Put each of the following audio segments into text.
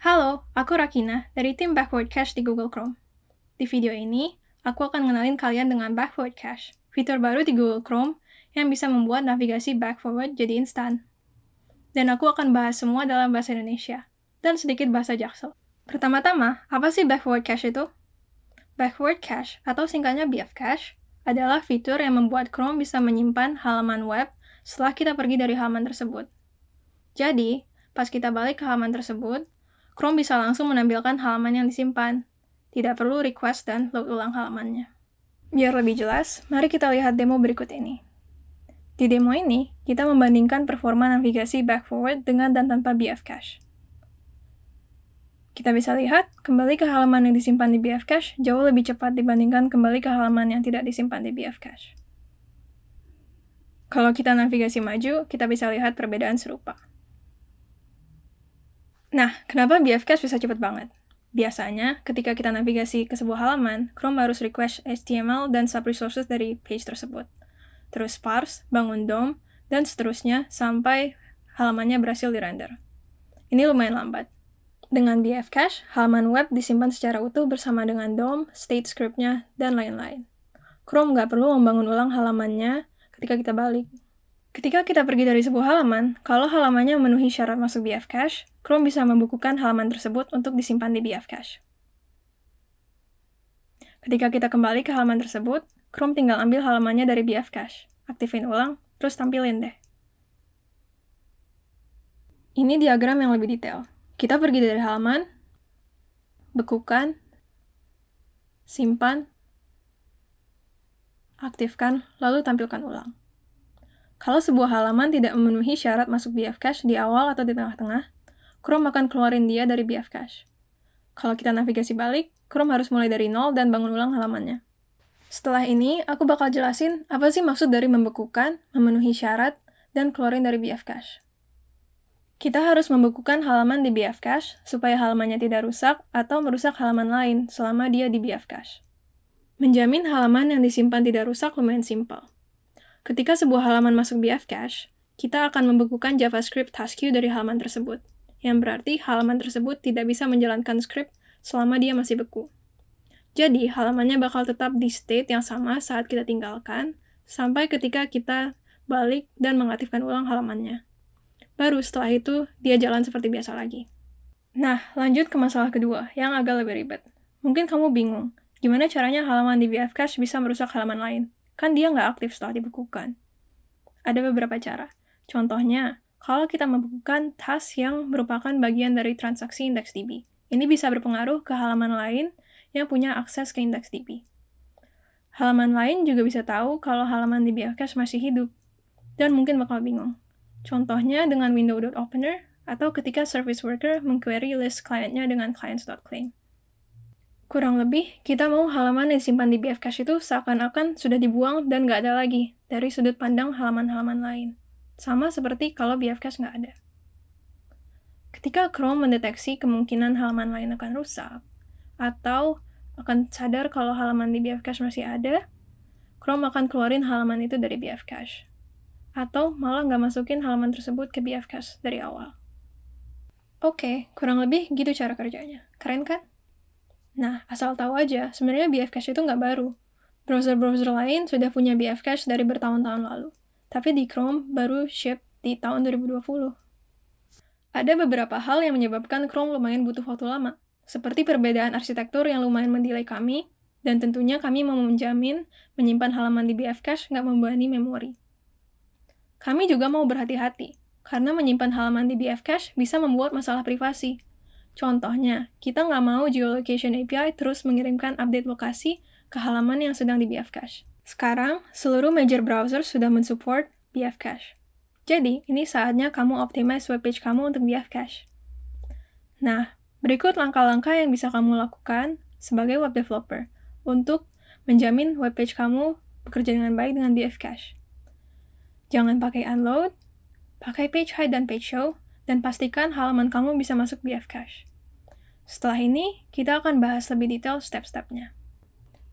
Halo, aku Rakina dari tim Backward Cache di Google Chrome. Di video ini, aku akan ngenalin kalian dengan Backward Cache, fitur baru di Google Chrome yang bisa membuat navigasi back forward jadi instan. Dan aku akan bahas semua dalam bahasa Indonesia, dan sedikit bahasa Jaksel. Pertama-tama, apa sih Backward Cache itu? Backward Cache, atau singkatnya BF Cache, adalah fitur yang membuat Chrome bisa menyimpan halaman web setelah kita pergi dari halaman tersebut. Jadi, pas kita balik ke halaman tersebut, Chrome bisa langsung menampilkan halaman yang disimpan. Tidak perlu request dan load ulang halamannya. Biar lebih jelas, mari kita lihat demo berikut ini. Di demo ini, kita membandingkan performa navigasi back forward dengan dan tanpa BF Cache. Kita bisa lihat, kembali ke halaman yang disimpan di BF Cache jauh lebih cepat dibandingkan kembali ke halaman yang tidak disimpan di BF Cache. Kalau kita navigasi maju, kita bisa lihat perbedaan serupa. Nah, kenapa BF Cache bisa cepat banget? Biasanya, ketika kita navigasi ke sebuah halaman, Chrome harus request HTML dan sub-resources dari page tersebut. Terus parse, bangun DOM, dan seterusnya sampai halamannya berhasil dirender. Ini lumayan lambat. Dengan BF Cache, halaman web disimpan secara utuh bersama dengan DOM, state script-nya, dan lain-lain. Chrome nggak perlu membangun ulang halamannya ketika kita balik. Ketika kita pergi dari sebuah halaman, kalau halamannya memenuhi syarat masuk BF Cache, Chrome bisa membukukan halaman tersebut untuk disimpan di BF Cache. Ketika kita kembali ke halaman tersebut, Chrome tinggal ambil halamannya dari BF Cache, aktifin ulang, terus tampilin deh. Ini diagram yang lebih detail. Kita pergi dari halaman, bekukan, simpan, aktifkan, lalu tampilkan ulang. Kalau sebuah halaman tidak memenuhi syarat masuk BF Cache di awal atau di tengah-tengah, Chrome akan keluarin dia dari BF Cache. Kalau kita navigasi balik, Chrome harus mulai dari nol dan bangun ulang halamannya. Setelah ini, aku bakal jelasin apa sih maksud dari membekukan, memenuhi syarat, dan keluarin dari BF Cache. Kita harus membekukan halaman di BF Cache supaya halamannya tidak rusak atau merusak halaman lain selama dia di BF Cache. Menjamin halaman yang disimpan tidak rusak lumayan simpel. Ketika sebuah halaman masuk BF Cache, kita akan membekukan JavaScript task queue dari halaman tersebut, yang berarti halaman tersebut tidak bisa menjalankan script selama dia masih beku. Jadi, halamannya bakal tetap di state yang sama saat kita tinggalkan, sampai ketika kita balik dan mengaktifkan ulang halamannya. Baru setelah itu, dia jalan seperti biasa lagi. Nah, lanjut ke masalah kedua, yang agak lebih ribet. Mungkin kamu bingung, gimana caranya halaman di BF Cache bisa merusak halaman lain? Kan dia nggak aktif setelah dibekukan. Ada beberapa cara. Contohnya, kalau kita membekukan task yang merupakan bagian dari transaksi IndexedDB. Ini bisa berpengaruh ke halaman lain yang punya akses ke IndexedDB. Halaman lain juga bisa tahu kalau halaman di BFCache masih hidup, dan mungkin bakal bingung. Contohnya dengan window.opener, atau ketika service worker mengquery list kliennya dengan clients.claim. Kurang lebih, kita mau halaman yang disimpan di BF Cache itu seakan-akan sudah dibuang dan nggak ada lagi dari sudut pandang halaman-halaman lain. Sama seperti kalau BF Cache nggak ada. Ketika Chrome mendeteksi kemungkinan halaman lain akan rusak, atau akan sadar kalau halaman di BF Cache masih ada, Chrome akan keluarin halaman itu dari BF Cache. Atau malah nggak masukin halaman tersebut ke BF Cache dari awal. Oke, kurang lebih gitu cara kerjanya. Keren kan? Nah, asal tahu aja, sebenarnya BF Cache itu nggak baru. Browser-browser lain sudah punya BF Cache dari bertahun-tahun lalu. Tapi di Chrome baru ship di tahun 2020. Ada beberapa hal yang menyebabkan Chrome lumayan butuh waktu lama, seperti perbedaan arsitektur yang lumayan mendelay kami, dan tentunya kami mau menjamin menyimpan halaman di BF Cache nggak membebani memori. Kami juga mau berhati-hati, karena menyimpan halaman di BF Cache bisa membuat masalah privasi, Contohnya, kita nggak mau geolocation API terus mengirimkan update lokasi ke halaman yang sedang di BF Cache. Sekarang, seluruh major browser sudah mensupport BF Cache. Jadi, ini saatnya kamu optimize webpage kamu untuk BF Cache. Nah, berikut langkah-langkah yang bisa kamu lakukan sebagai web developer untuk menjamin webpage kamu bekerja dengan baik dengan BF Cache. Jangan pakai unload, pakai page hide dan page show, dan pastikan halaman kamu bisa masuk BF Cache. Setelah ini, kita akan bahas lebih detail step-stepnya.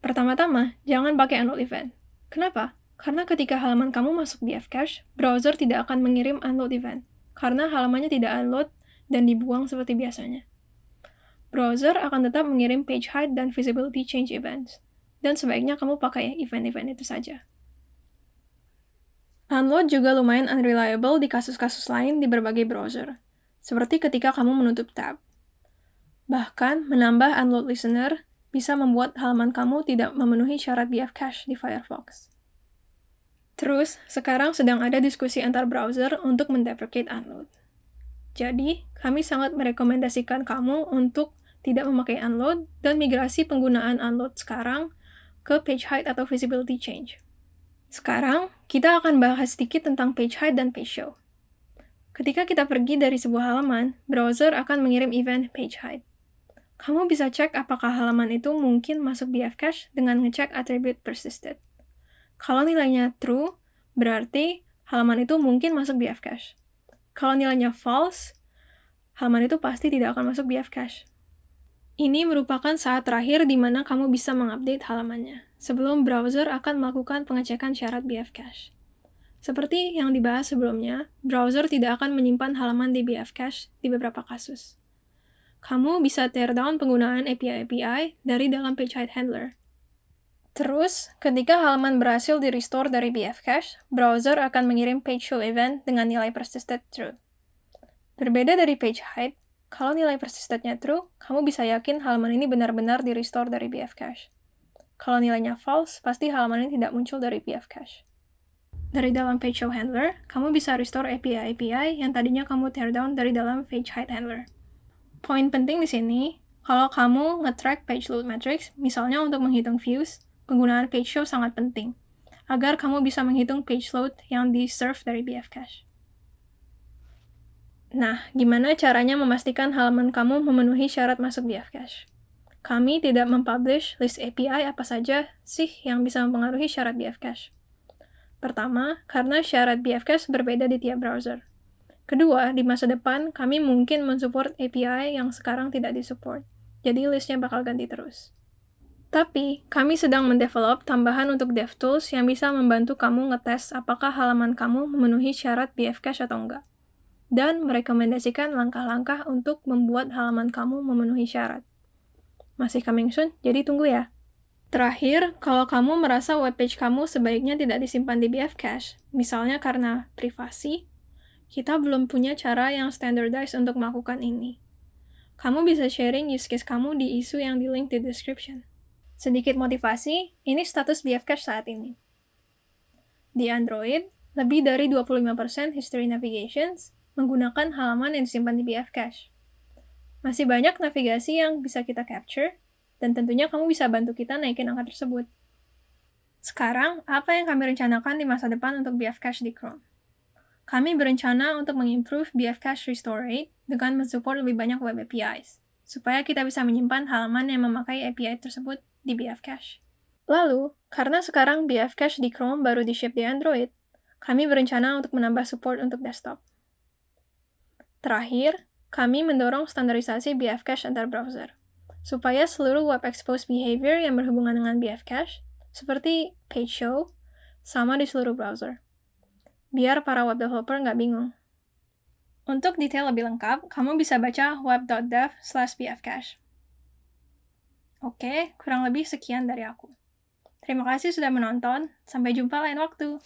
Pertama-tama, jangan pakai unload event. Kenapa? Karena ketika halaman kamu masuk BF Cache, browser tidak akan mengirim unload event, karena halamannya tidak unload dan dibuang seperti biasanya. browser akan tetap mengirim page height dan visibility change events, dan sebaiknya kamu pakai event-event itu saja. Unload juga lumayan unreliable di kasus-kasus lain di berbagai browser, seperti ketika kamu menutup tab. Bahkan, menambah unload listener bisa membuat halaman kamu tidak memenuhi syarat BF cache di Firefox. Terus, sekarang sedang ada diskusi antar browser untuk mendeprecate unload. Jadi, kami sangat merekomendasikan kamu untuk tidak memakai unload dan migrasi penggunaan unload sekarang ke page height atau visibility change. Sekarang, kita akan bahas sedikit tentang page height dan page show. Ketika kita pergi dari sebuah halaman, browser akan mengirim event page height. Kamu bisa cek apakah halaman itu mungkin masuk BF cache dengan ngecek attribute persisted. Kalau nilainya true, berarti halaman itu mungkin masuk BF cache. Kalau nilainya false, halaman itu pasti tidak akan masuk BF cache. Ini merupakan saat terakhir di mana kamu bisa mengupdate halamannya, sebelum browser akan melakukan pengecekan syarat BF cache. Seperti yang dibahas sebelumnya, browser tidak akan menyimpan halaman di BF cache di beberapa kasus. Kamu bisa tear down penggunaan API-API dari dalam PageHide Handler. Terus, ketika halaman berhasil di-restore dari BF cache, browser akan mengirim page show event dengan nilai persisted true. Berbeda dari PageHide, kalau nilai persistentnya true, kamu bisa yakin halaman ini benar-benar di-restore dari BF cache. Kalau nilainya false, pasti halaman ini tidak muncul dari BF cache. Dari dalam page show handler, kamu bisa restore API-API yang tadinya kamu tear down dari dalam page height handler. Poin penting di sini, kalau kamu nge-track page load metrics, misalnya untuk menghitung views, penggunaan page show sangat penting, agar kamu bisa menghitung page load yang di-serve dari BF cache. Nah, gimana caranya memastikan halaman kamu memenuhi syarat masuk BF Cache? Kami tidak mempublish list API apa saja sih yang bisa mempengaruhi syarat BF Cache. Pertama, karena syarat BF Cache berbeda di tiap browser. Kedua, di masa depan, kami mungkin mensupport API yang sekarang tidak disupport, jadi listnya bakal ganti terus. Tapi, kami sedang mendevelop tambahan untuk DevTools yang bisa membantu kamu ngetes apakah halaman kamu memenuhi syarat BF Cache atau enggak dan merekomendasikan langkah-langkah untuk membuat halaman kamu memenuhi syarat. Masih coming soon, jadi tunggu ya. Terakhir, kalau kamu merasa webpage kamu sebaiknya tidak disimpan di BF Cache, misalnya karena privasi, kita belum punya cara yang standardized untuk melakukan ini. Kamu bisa sharing use case kamu di isu yang di link di description. Sedikit motivasi, ini status BF Cache saat ini. Di Android, lebih dari 25% history navigations menggunakan halaman yang disimpan di BF Cache. Masih banyak navigasi yang bisa kita capture, dan tentunya kamu bisa bantu kita naikin angka tersebut. Sekarang, apa yang kami rencanakan di masa depan untuk BF Cache di Chrome? Kami berencana untuk mengimprove BF Cache restore rate dengan mensupport lebih banyak web APIs, supaya kita bisa menyimpan halaman yang memakai API tersebut di BF Cache. Lalu, karena sekarang BF Cache di Chrome baru di-ship di Android, kami berencana untuk menambah support untuk desktop. Terakhir, kami mendorong standarisasi BF Cache antar browser, supaya seluruh web expose behavior yang berhubungan dengan BF Cache, seperti page show, sama di seluruh browser. Biar para web developer nggak bingung. Untuk detail lebih lengkap, kamu bisa baca web.dev slash bfcache. Oke, kurang lebih sekian dari aku. Terima kasih sudah menonton, sampai jumpa lain waktu.